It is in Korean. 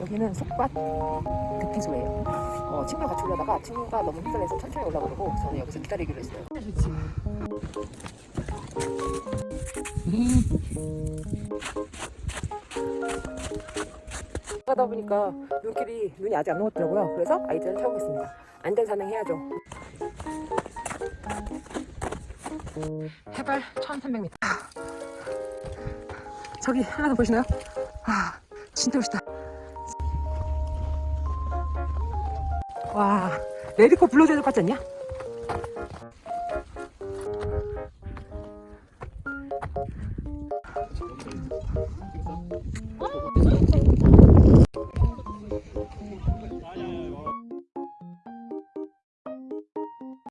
여기는 속밭 급피소예요. 어, 친구랑 같이 올라다가 친구가 너무 힘들어서 천천히 올라오고 저는 여기서 기다리기로 했어요. 가다 보니까 눈길이 눈이 아직 안 녹았더라고요. 그래서 아이들은 타보겠습니다. 안전 산행 해야죠. 해발 1300m 저기 하나 더 보시나요? 아 진짜 멋있다 와 레디코 블루제도 같지 않냐?